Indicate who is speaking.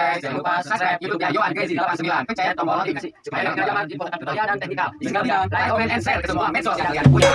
Speaker 1: Eh, jangan lupa subscribe YouTube-nya Yohan Crazy 89. Pencet tombol notifikasi supaya tidak dapat info tentang tutorial dan teknikal. Tinggal like, comment, and share ke semua medsos yang kalian punya.